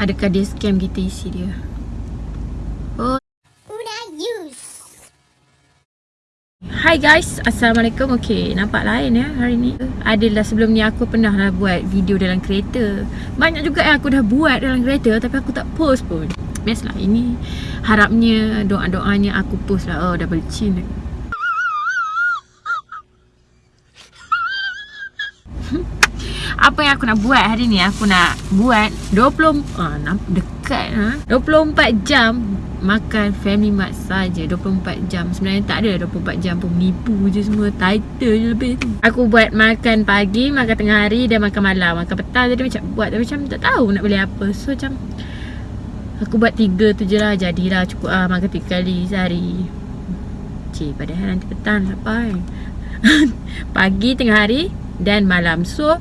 Adakah dia scam kita isi dia? Oh. Hi guys, Assalamualaikum. Okay, nampak lain ya hari ni? Adalah sebelum ni aku pernah lah buat video dalam kereta. Banyak juga yang aku dah buat dalam kereta Tapi aku tak post pun. Best lah, ini harapnya doa-doanya aku post lah. Oh, dah bercin Apa yang aku nak buat hari ni? Aku nak buat 20 ah, Dekat ha? 24 jam Makan Family Mart saja. 24 jam. Sebenarnya tak ada 24 jam pun. Menipu je semua. Title je lebih tu. Aku buat makan pagi Makan tengah hari Dan makan malam. Makan petang Jadi macam buat. Tapi macam tak tahu nak beli apa. So macam Aku buat tiga tu je lah. Jadilah cukup ah Makan tiga kali sehari. Cik padahal nanti petang lapar kan Pagi, tengah hari Dan malam. So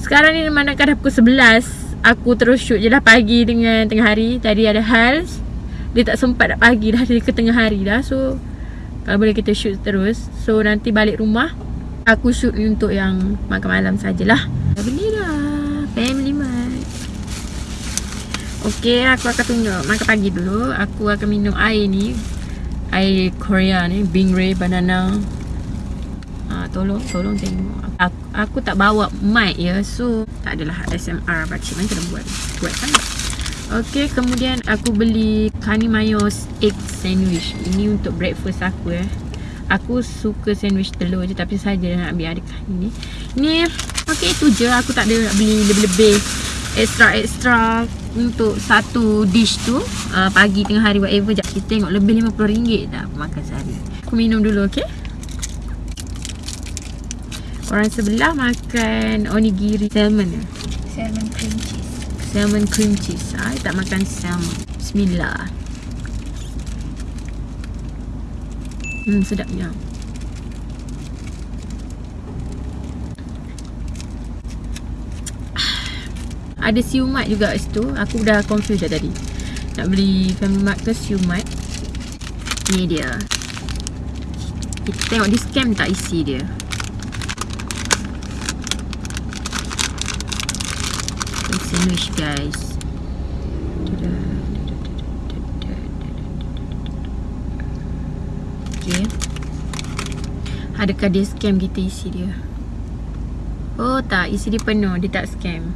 sekarang ni memandangkan dah pukul 11 Aku terus shoot je lah pagi dengan tengah hari. Tadi ada Hals. Dia tak sempat nak pagi dah Dia ke tengah hari dah. So Kalau boleh kita shoot terus. So nanti balik rumah Aku shoot untuk yang makan malam sajalah. Dah beli dah. Family Mart. Okay aku akan tunjuk. Makan pagi dulu. Aku akan minum air ni. Air Korea ni. Bingray Banana. Ah, tolong tolong tengok aku, aku tak bawa mic ya. So tak adalah SMR pakcik mana kena buat? Buat kan? Okey kemudian aku beli Kani Mayos egg sandwich. Ini untuk breakfast aku eh aku suka sandwich telur je tapi saja nak ambil adik ni. Ni okey itu je. Aku tak ada nak beli lebih-lebih extra extra untuk satu dish tu. Uh, pagi tengah hari whatever jap kita tengok lebih RM50 dah aku makan sehari. Aku minum dulu okey Orang sebelah makan onigiri salmon? Salmon cream cheese. Salmon cream cheese. I tak makan salmon. Bismillah. Hmm, sedapnya. Ada siumat juga kat situ. Aku dah confused dah tadi. Nak beli Family Mart ke siumat. Ni dia. Kita tengok di scam tak isi dia. Sandwich guys. Okay. Adakah dia scam kita isi dia? Oh tak. Isi dia penuh. Dia tak scam.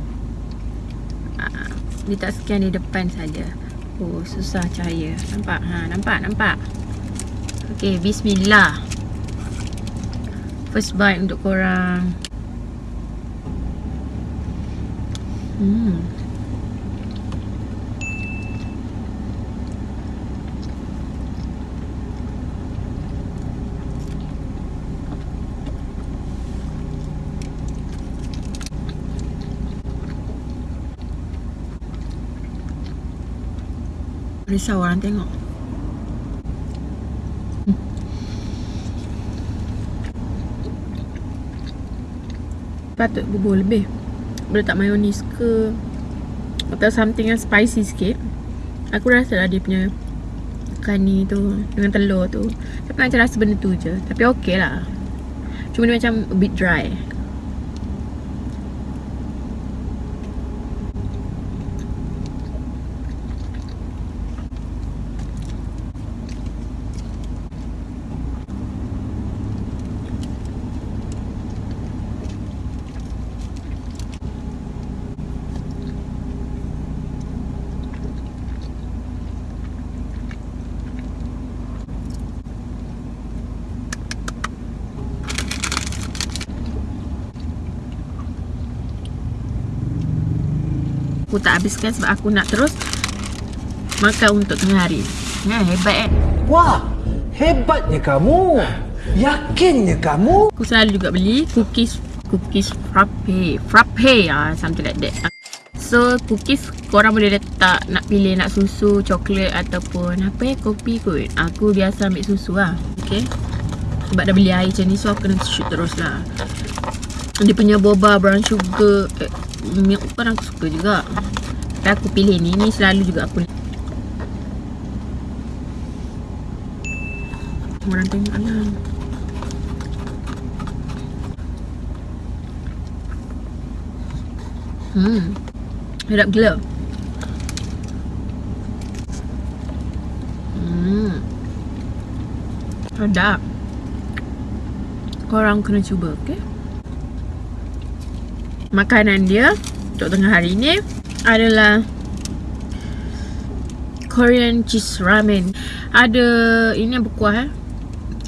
Ah, Dia tak scan di depan saja. Oh susah cahaya. Nampak? Ha, Nampak? Nampak? Okay bismillah. First bite untuk korang Hmm. Risau orang tengok. Patut bubur lebih boleh tak mayonis ke Atau something yang spicy sikit. Aku rasa lah dia punya Kani tu Dengan telur tu. Tapi macam rasa benda tu je. Tapi okey lah. Cuma dia macam a bit dry Aku tak habiskan sebab aku nak terus Makan untuk tengah hari. Ya hebat eh? Wah, hebatnya kamu. Yakinnya kamu. Aku selalu juga beli cookies Cookies frappe Frappe. Ah, Something like that. So cookies korang boleh letak Nak pilih nak susu, coklat Ataupun apa ya, kopi kot. Aku biasa ambil susu lah Okay. Sebab dah beli air macam ni So aku kena shoot terus lah. Dia punya boba brown sugar eh, Mie pun aku suka juga. Tapi aku pilih ni. Ni selalu juga aku Orang tengok lah. Hmm. Sedap gila. Hmm. Sedap. Korang kena cuba, okay? Makanan dia Untuk tengah hari ni Adalah Korean cheese ramen. Ada Ini yang berkuah eh.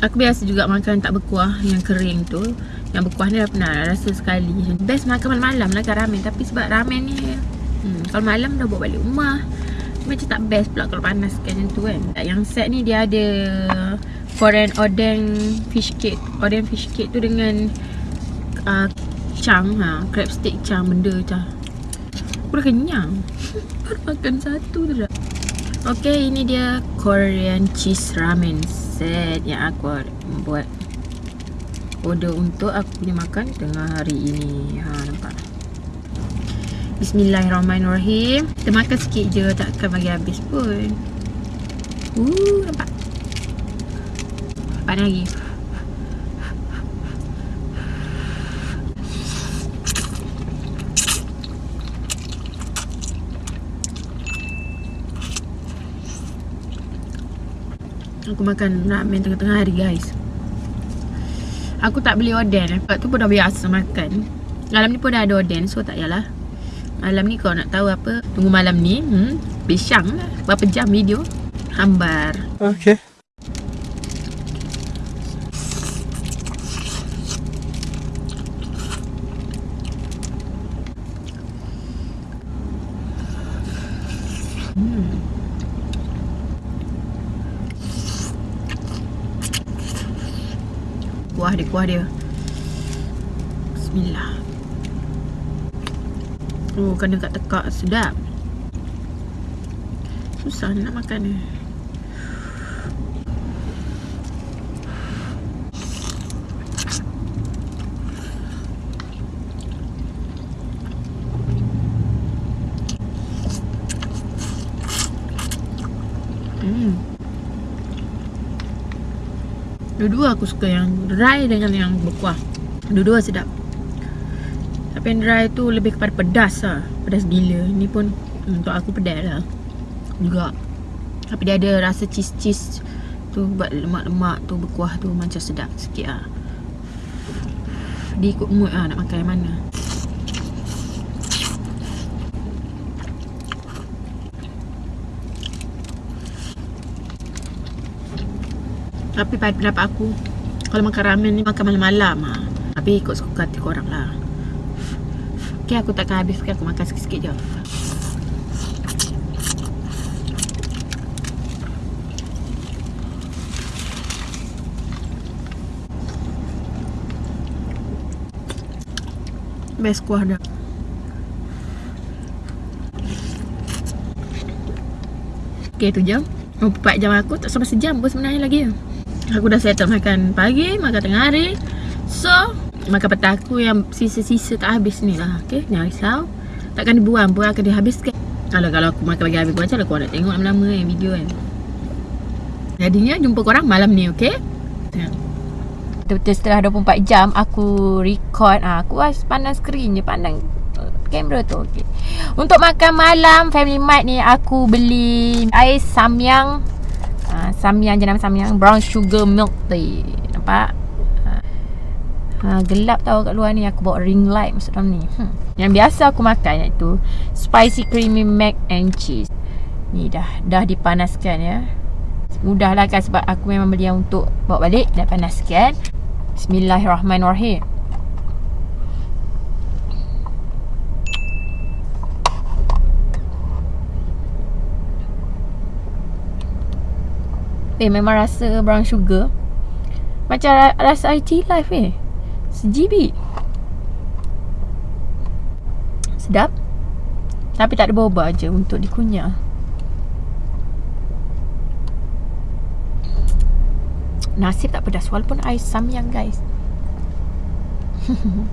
Aku biasa juga makan tak berkuah Yang kering tu. Yang berkuah ni dah pernah rasa sekali. Best makan malam-malam lah kan ramen. Tapi sebab ramen ni hmm, Kalau malam dah bawa balik rumah Macam tak best pula kalau panas macam tu kan. Yang set ni dia ada Korean oden fish cake. Oden fish cake tu dengan uh, Chang ha, Crab stick chang benda macam Aku dah kenyang. Baru makan satu tu dah. Okay ini dia Korean cheese ramen set Yang aku buat Order untuk aku punya makan Tengah hari ini. Ha nampak? Bismillahirrahmanirrahim. Kita makan sikit je Takkan bagi habis pun. Uh nampak? Panas lagi Aku makan ramen tengah-tengah hari guys. Aku tak beli oden Sebab tu pun dah biasa makan. Malam ni pun dah ada oden So tak yalah Malam ni kau nak tahu apa? Tunggu malam ni hmm, Bisang lah Berapa jam video. Hambar. Okay. Kuah dia, kuah dia. Bismillah. Oh, kena kat tekak. Sedap. Susah nak makan ni. Hmm. Dua-dua aku suka yang dry dengan yang berkuah. Dua-dua sedap. Tapi yang dry tu lebih kepada pedas lah. Pedas gila. Ni pun untuk aku pedas lah. Juga. Tapi dia ada rasa cheese-cheese Tu buat lemak-lemak tu berkuah tu Macam sedap sikit lah. Dia ikut mood lah nak makan yang mana Tapi pada pendapat aku Kalau makan ramen ni makan malam-malam ha. Tapi ikut suka hati korang lah. Okay aku takkan habis Aku makan sikit-sikit je. Best kuah dah. Okay tu jam. 24 jam aku tak sampai sejam pun sebenarnya lagi Aku dah settle makan pagi, makan tengah hari. So, makan petang aku yang sisa-sisa tak habis ni lah Okay, jangan risau Takkan dibuang pun akan dihabiskan. Kalau kalau aku makan lagi habis pun macam mana? Korang nak tengok lama-lama yang video kan. Jadinya jumpa korang malam ni, okay? Betul-betul setelah 24 jam aku record ah, Aku pandang screen je, pandang uh, kamera tu okay. Untuk makan malam Family Mart ni aku beli air samyang Samyang je nama samyang. Brown sugar milk tea Nampak? Ha, gelap tau kat luar ni. Aku bawa ring light masuk dalam ni. Hmm. Yang biasa aku makan iaitu Spicy creamy mac and cheese. Ni dah Dah dipanaskan ya. Mudah lah kan sebab aku memang beli yang untuk Bawa balik. Dah panaskan. Bismillahirrahmanirrahim Eh memang rasa brown sugar. Macam ra- rasa IT life eh. Sejibi. Sedap. Tapi tak ada boba je untuk dikunyah Nasib tak pedas Walaupun air samyang guys.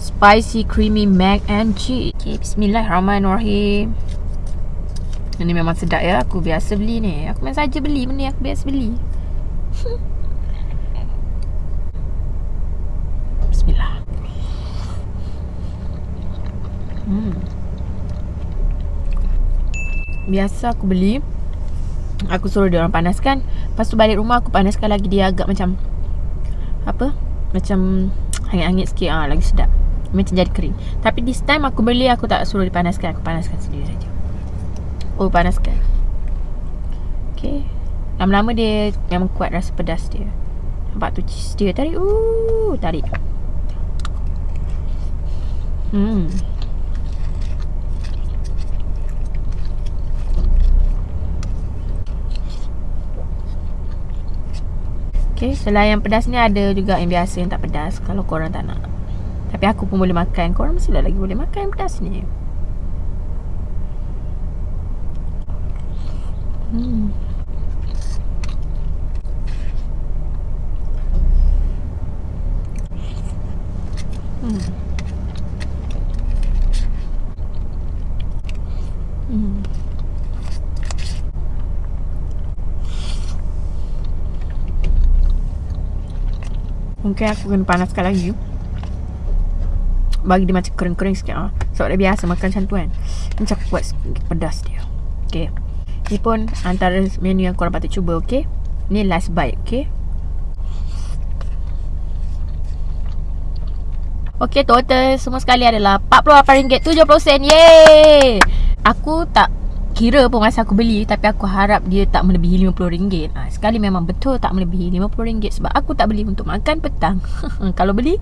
Spicy creamy mac and cheese. Okay, Bismillahirrahmanirrahim Ini memang sedap ya. Aku biasa beli ni. Aku memang saja beli benda yang aku biasa beli. Bismillah. Hmm. Biasa aku beli. Aku suruh dia orang panaskan. Lepas tu balik rumah aku panaskan lagi. Dia agak macam Apa? Macam Hangit-hangit sikit. Ah Lagi sedap. Macam jadi kering. Tapi this time aku beli Aku tak suruh dipanaskan Aku panaskan sendiri saja Oh panaskan Okay. Lama-lama dia Memang kuat rasa pedas dia. Nampak tu cheese dia Tarik. Ooh, Tarik. Hmm. Okay, selain yang pedas ni ada juga yang biasa yang tak pedas Kalau korang tak nak. Tapi aku pun boleh makan. Korang mesti lagi boleh makan yang pedas ni Hmm. Mungkin aku kena panaskan lagi. Bagi dia macam kering-kering sikit ah. Sebab dia biasa makan macam tu kan Macam aku buat sikit pedas dia. Okay Ni pun antara menu yang korang patut cuba okay Ni last bite okay Okay total semua sekali adalah RM48.70 Yeay Aku tak kira pun masa aku beli Tapi aku harap dia tak melebihi RM50 ha, Sekali memang betul tak melebihi RM50 Sebab aku tak beli untuk makan petang. Kalau beli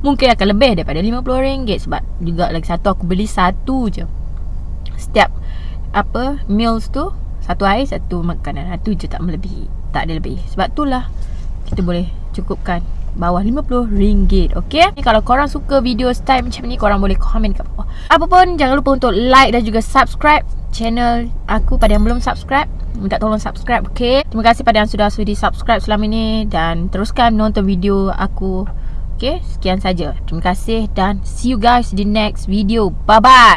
mungkin akan lebih daripada RM50 Sebab juga lagi satu aku beli satu je. Setiap apa meals tu Satu air satu makanan. Itu je tak melebihi. Tak ada lebih. Sebab itulah kita boleh cukupkan bawah RM50 Okay Kalau korang suka video style macam ni Korang boleh komen kat bawah. Apa pun jangan lupa untuk like dan juga subscribe Channel aku pada yang belum subscribe. Minta tolong subscribe okay Terima kasih pada yang sudah sudi subscribe selama ni Dan teruskan nonton video aku Okay Sekian saja. Terima kasih dan see you guys di next video. Bye bye